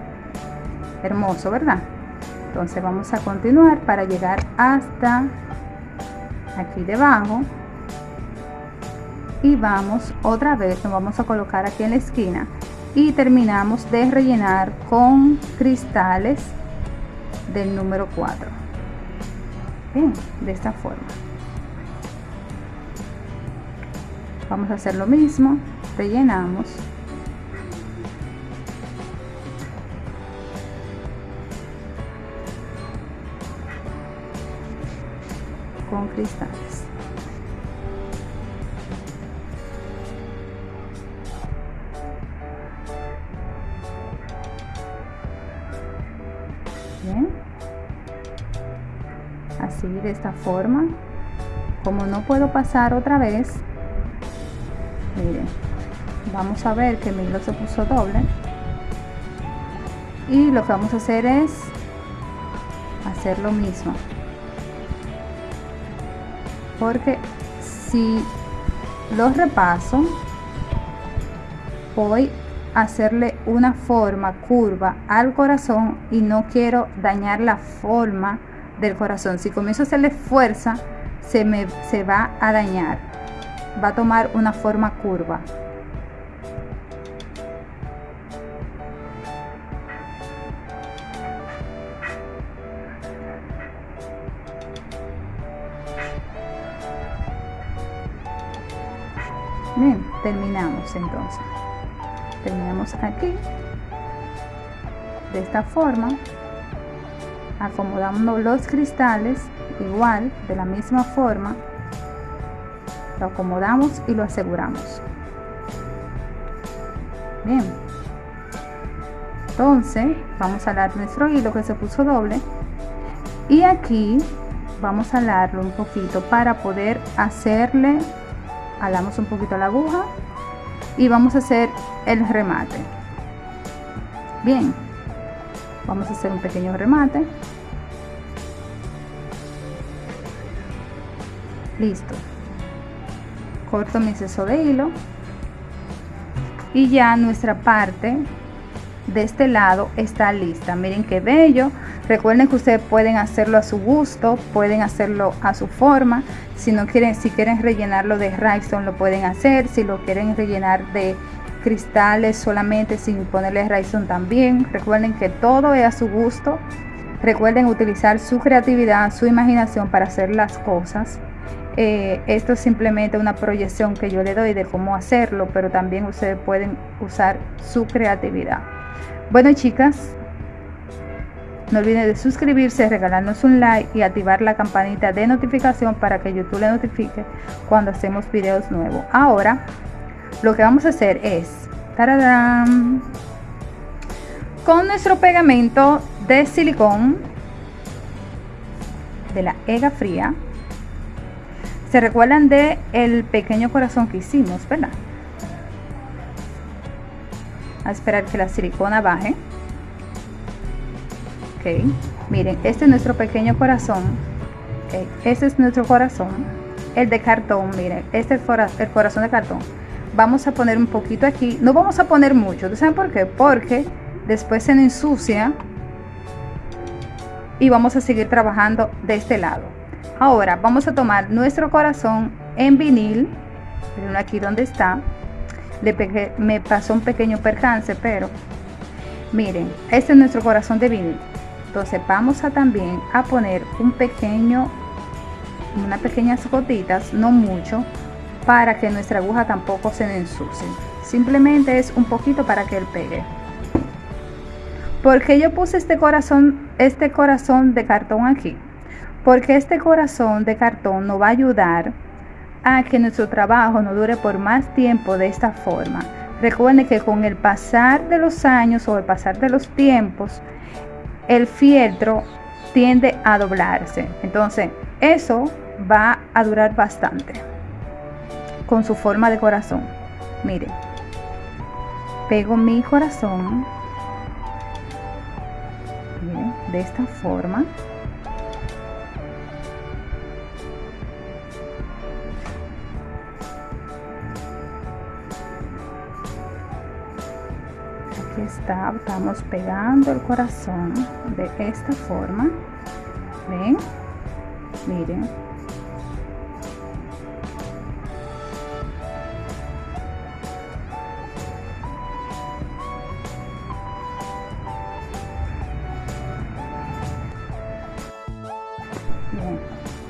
Hermoso verdad entonces vamos a continuar para llegar hasta aquí debajo. Y vamos otra vez nos vamos a colocar aquí en la esquina. Y terminamos de rellenar con cristales del número 4 bien de esta forma. Vamos a hacer lo mismo. Rellenamos cristales. Así de esta forma. Como no puedo pasar otra vez miren vamos a ver que mi hilo se puso doble. Y lo que vamos a hacer es hacer lo mismo porque si los repaso voy a hacerle una forma curva al corazón y no quiero dañar la forma del corazón. Si comienzo a hacerle fuerza se me se va a dañar. Va a tomar una forma curva terminamos entonces. Terminamos aquí. De esta forma. Acomodamos los cristales igual, de la misma forma. Lo acomodamos y lo aseguramos. Bien. Entonces, vamos a alar nuestro hilo que se puso doble. Y aquí vamos a alarlo un poquito para poder hacerle alamos un poquito la aguja y vamos a hacer el remate. Bien vamos a hacer un pequeño remate. Listo. Corto mi exceso de hilo. Y ya nuestra parte de este lado está lista. Miren qué bello. Recuerden que ustedes pueden hacerlo a su gusto pueden hacerlo a su forma si no quieren si quieren rellenarlo de rhinestone lo pueden hacer. Si lo quieren rellenar de cristales solamente sin ponerle rhinestone también recuerden que todo es a su gusto. Recuerden utilizar su creatividad su imaginación para hacer las cosas. Eh, esto es simplemente una proyección que yo le doy de cómo hacerlo pero también ustedes pueden usar su creatividad. Bueno chicas, no olviden de suscribirse, regalarnos un like y activar la campanita de notificación para que YouTube le notifique cuando hacemos videos nuevos. Ahora, lo que vamos a hacer es, con nuestro pegamento de silicón de la EGA fría, se recuerdan de el pequeño corazón que hicimos, ¿verdad? a esperar que la silicona baje ok miren este es nuestro pequeño corazón. Este es nuestro corazón. El de cartón miren este es el corazón de cartón. Vamos a poner un poquito aquí. No vamos a poner mucho ¿saben por qué? porque después se ensucia y vamos a seguir trabajando de este lado. Ahora vamos a tomar nuestro corazón en vinil. Miren aquí donde está. Me pasó un pequeño percance, pero miren, este es nuestro corazón de vinil. Entonces vamos a también a poner un pequeño, unas pequeñas gotitas, no mucho, para que nuestra aguja tampoco se ensucie. Simplemente es un poquito para que él pegue. porque yo puse este corazón, este corazón de cartón aquí? Porque este corazón de cartón nos va a ayudar a que nuestro trabajo no dure por más tiempo de esta forma. Recuerden que con el pasar de los años o el pasar de los tiempos, el fieltro tiende a doblarse. Entonces, eso va a durar bastante. con su forma de corazón. Miren, pego mi corazón de esta forma. Estamos pegando el corazón de esta forma. ¿Ven? Miren.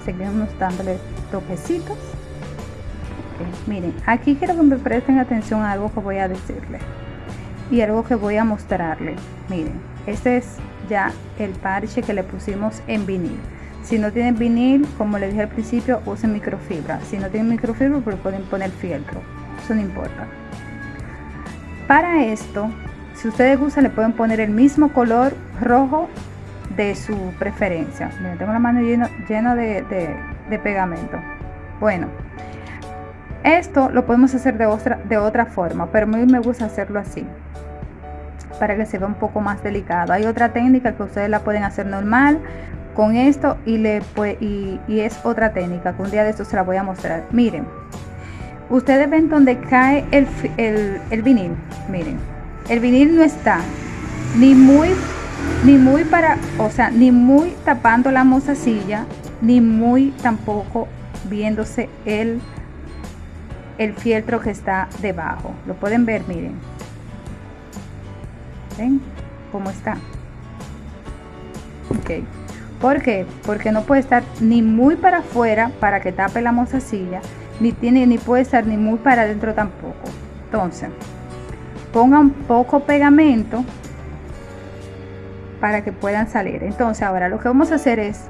seguimos dándole toquecitos miren aquí quiero que me presten atención a algo que voy a decirle y algo que voy a mostrarle. Miren este es ya el parche que le pusimos en vinil. Si no tienen vinil como les dije al principio usen microfibra. Si no tienen microfibra pues pueden poner fieltro. Eso no importa. Para esto si ustedes gustan le pueden poner el mismo color rojo de su preferencia. tengo la mano llena de, de, pegamento. Bueno, esto lo podemos hacer de otra, de otra forma, pero a mí me gusta hacerlo así para que se vea un poco más delicado. Hay otra técnica que ustedes la pueden hacer normal con esto y, le, y, y es otra técnica que un día de estos se la voy a mostrar. Miren, ustedes ven donde cae el, el, el vinil. Miren, el vinil no está ni muy ni muy para, o sea, ni muy tapando la mozasilla, ni muy tampoco viéndose el, el fieltro que está debajo. Lo pueden ver, miren. ¿Ven cómo está? Ok. ¿Por qué? Porque no puede estar ni muy para afuera para que tape la mozasilla, ni tiene ni puede estar ni muy para adentro tampoco. Entonces, pongan poco pegamento para que puedan salir. Entonces ahora lo que vamos a hacer es,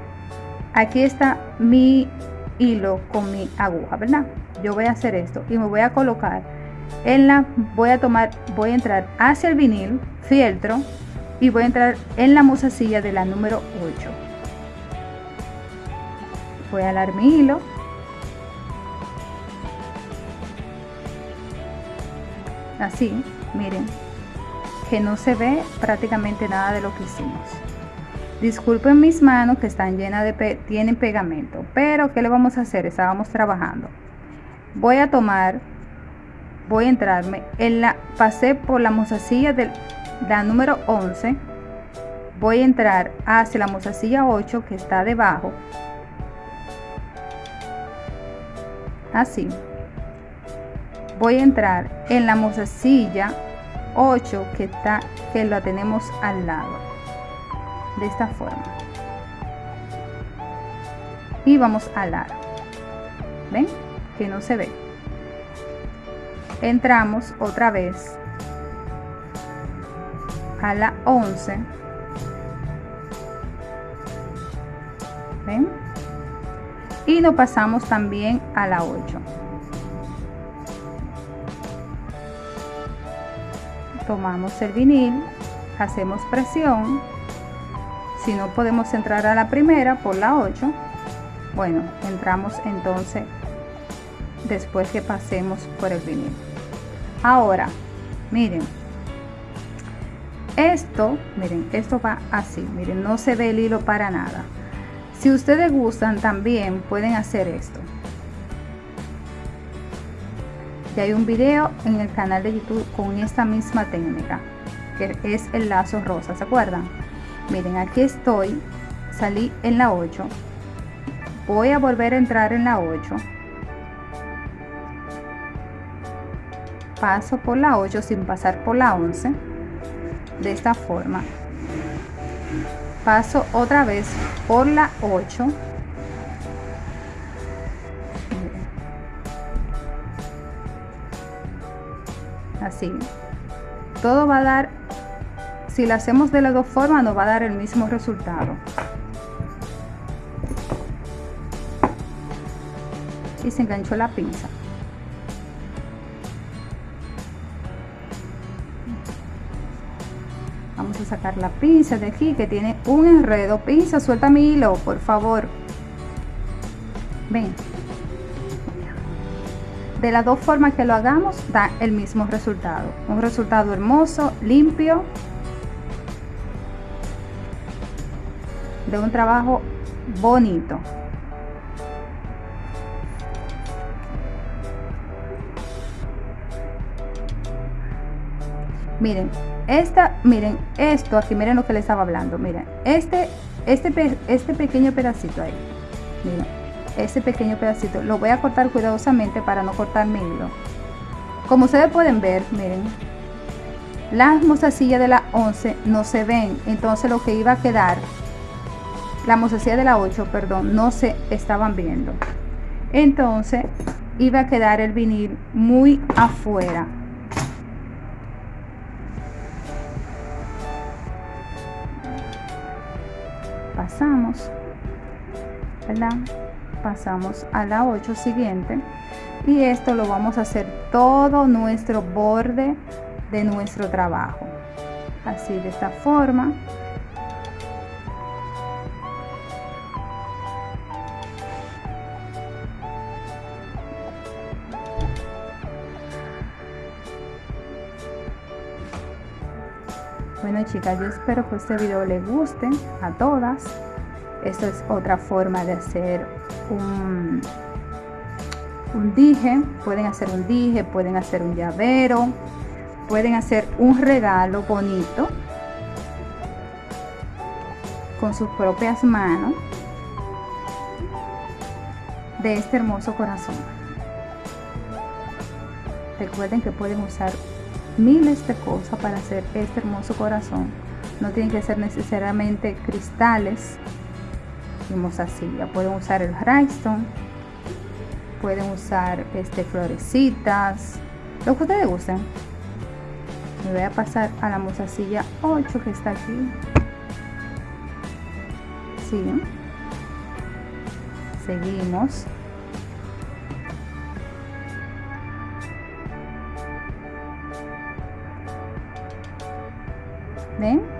aquí está mi hilo con mi aguja, ¿verdad? Yo voy a hacer esto y me voy a colocar en la, voy a tomar, voy a entrar hacia el vinil, fieltro y voy a entrar en la musacilla de la número 8. Voy a alar mi hilo. Así, miren, que no se ve prácticamente nada de lo que hicimos. Disculpen mis manos que están llenas de tienen pegamento, pero ¿qué le vamos a hacer? Estábamos trabajando. Voy a tomar, voy a entrarme. En la, pasé por la mozasilla de la número 11, voy a entrar hacia la mozasilla 8 que está debajo, así. Voy a entrar en la mozasilla 8 que está que lo tenemos al lado. De esta forma. Y vamos a alar ven que no se ve entramos otra vez a la 11 ven y nos pasamos también a la 8 tomamos el vinil, hacemos presión, si no podemos entrar a la primera por la 8, bueno, entramos entonces después que pasemos por el vinil. Ahora, miren, esto, miren, esto va así, miren, no se ve el hilo para nada. Si ustedes gustan también pueden hacer esto. Ya hay un video en el canal de YouTube con esta misma técnica, que es el lazo rosa, ¿se acuerdan? Miren, aquí estoy, salí en la 8, voy a volver a entrar en la 8, paso por la 8 sin pasar por la 11, de esta forma, paso otra vez por la 8, así. Todo va a dar si lo hacemos de las dos formas nos va a dar el mismo resultado. Y se enganchó la pinza sacar la pinza de aquí que tiene un enredo pinza suelta mi hilo por favor ven de las dos formas que lo hagamos da el mismo resultado. Un resultado hermoso, limpio, de un trabajo bonito. Miren, esta, miren, esto aquí, miren lo que les estaba hablando. Miren, este, este, este pequeño pedacito ahí. Miren, este pequeño pedacito. Lo voy a cortar cuidadosamente para no cortar mi hilo. Como ustedes pueden ver, miren, las mostacillas de la 11 no se ven. Entonces lo que iba a quedar, la mostacilla de la 8, perdón, no se estaban viendo. Entonces iba a quedar el vinil muy afuera. Pasamos ¿verdad? pasamos a la 8 siguiente. Y esto lo vamos a hacer todo nuestro borde de nuestro trabajo. Así de esta forma Yo espero que este video les guste a todas. Esto es otra forma de hacer un, un dije. Pueden hacer un dije, pueden hacer un llavero, pueden hacer un regalo bonito con sus propias manos de este hermoso corazón. Recuerden que pueden usar miles de cosas para hacer este hermoso corazón. No tienen que ser necesariamente cristales. Vimos así, ya pueden usar el rhinestone, pueden usar este florecitas, lo que ustedes gusten. Me voy a pasar a la mozasilla 8 que está aquí. Sí. Seguimos.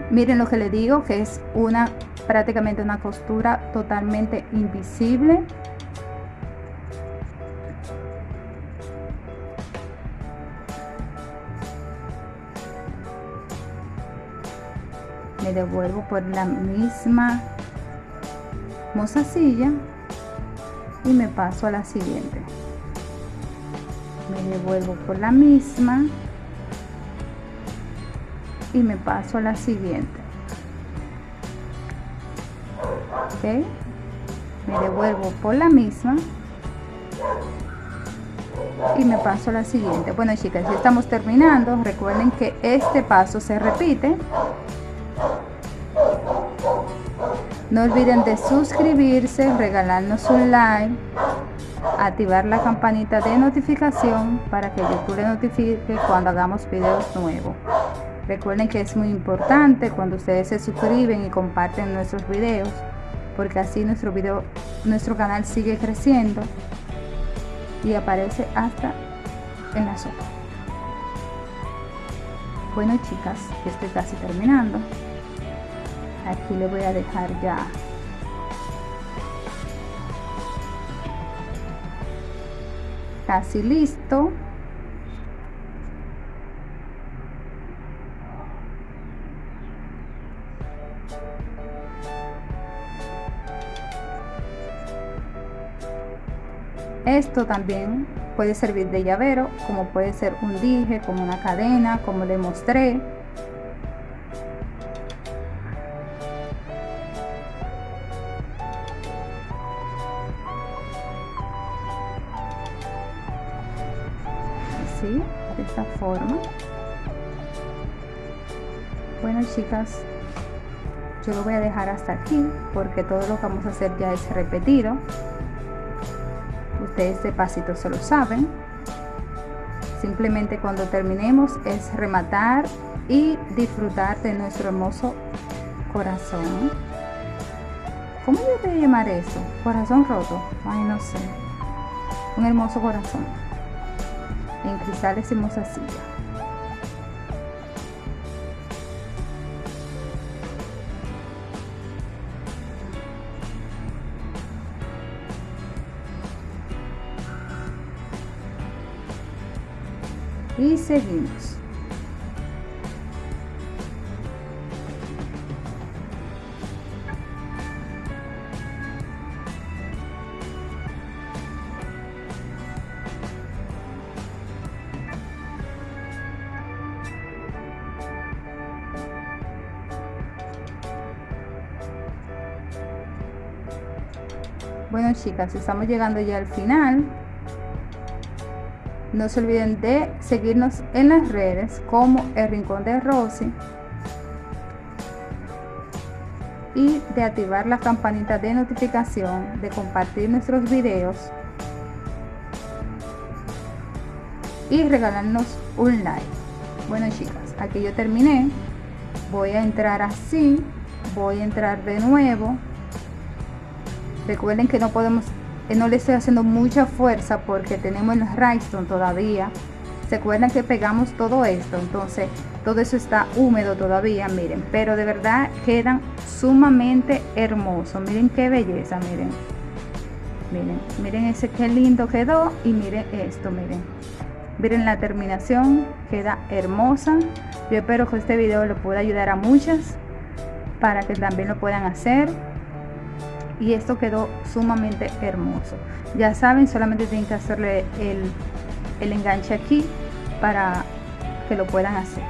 Miren lo que le digo, que es una prácticamente una costura totalmente invisible. Me devuelvo por la misma mozasilla y me paso a la siguiente. Me devuelvo por la misma y me paso a la siguiente. Ok. Me devuelvo por la misma. Y me paso a la siguiente. Bueno chicas ya estamos terminando. Recuerden que este paso se repite. No olviden de suscribirse regalarnos un like activar la campanita de notificación para que YouTube le notifique cuando hagamos videos nuevos Recuerden que es muy importante cuando ustedes se suscriben y comparten nuestros videos, porque así nuestro video, nuestro canal sigue creciendo y aparece hasta en la sopa. Bueno chicas, estoy casi terminando. Aquí le voy a dejar ya casi listo Esto también puede servir de llavero, como puede ser un dije, como una cadena, como le mostré. Así, de esta forma. Bueno chicas, yo lo voy a dejar hasta aquí porque todo lo que vamos a hacer ya es repetido ustedes este pasito se lo saben. Simplemente cuando terminemos es rematar y disfrutar de nuestro hermoso corazón. ¿cómo yo voy a llamar eso? corazón roto. Ay no sé. Un hermoso corazón. En cristales y mozasilla y seguimos Bueno chicas, estamos llegando ya al final. No se olviden de seguirnos en las redes como El Rincón de Rosy y de activar la campanita de notificación, de compartir nuestros videos y regalarnos un like. Bueno chicas, aquí yo terminé. Voy a entrar así, voy a entrar de nuevo recuerden que no podemos no le estoy haciendo mucha fuerza porque tenemos el rhinestone todavía. Se acuerdan que pegamos todo esto entonces todo eso está húmedo todavía miren. Pero de verdad quedan sumamente hermosos. Miren qué belleza miren. Miren miren ese qué lindo quedó y miren esto miren. Miren la terminación queda hermosa. Yo espero que este video lo pueda ayudar a muchas para que también lo puedan hacer y esto quedó sumamente hermoso. Ya saben solamente tienen que hacerle el, el enganche aquí para que lo puedan hacer.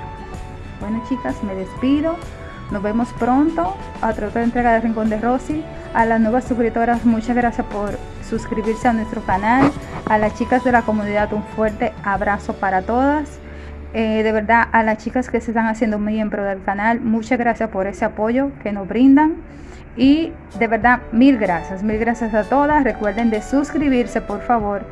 Bueno chicas me despido. Nos vemos pronto. A otra entrega de Rincón de Rosy. A las nuevas suscriptoras muchas gracias por suscribirse a nuestro canal. A las chicas de la comunidad un fuerte abrazo para todas. Eh, de verdad a las chicas que se están haciendo miembro del canal muchas gracias por ese apoyo que nos brindan y de verdad, mil gracias, mil gracias a todas. Recuerden de suscribirse, por favor.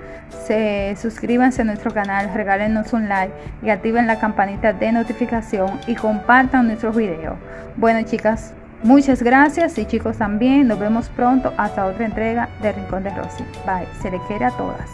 Se suscríbanse a nuestro canal, regálenos un like y activen la campanita de notificación y compartan nuestros videos. Bueno, chicas, muchas gracias y chicos también. Nos vemos pronto hasta otra entrega de Rincón de Rosy. Bye. Se le quiere a todas.